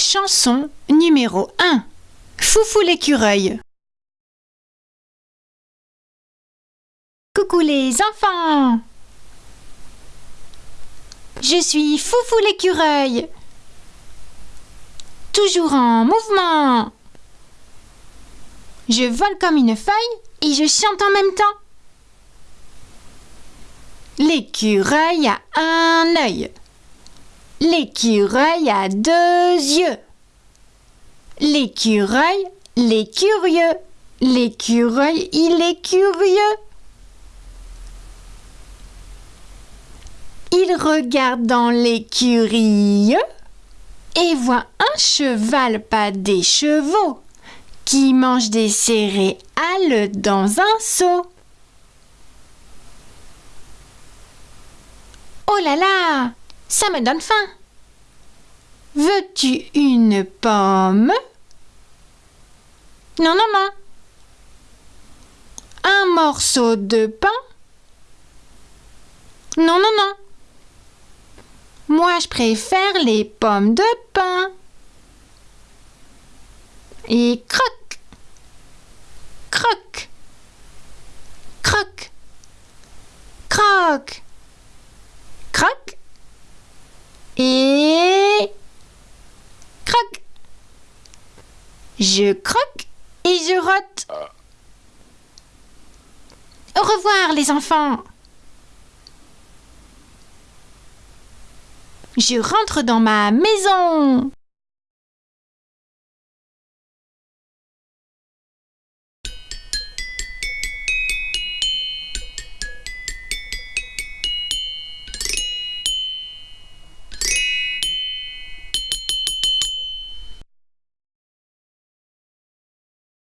Chanson numéro 1. Foufou l'écureuil. Coucou les enfants Je suis Foufou l'écureuil. Toujours en mouvement. Je vole comme une feuille et je chante en même temps. L'écureuil a un œil. L'écureuil a deux yeux. L'écureuil, les curieux. L'écureuil, il est curieux. Il regarde dans l'écurie et voit un cheval, pas des chevaux, qui mange des céréales dans un seau. Oh là là ça me donne faim. Veux-tu une pomme? Non, non, non. Un morceau de pain? Non, non, non. Moi, je préfère les pommes de pain. Et croque, croque, croque, croque, croque. Et... Croque Je croque et je rote. Au revoir les enfants. Je rentre dans ma maison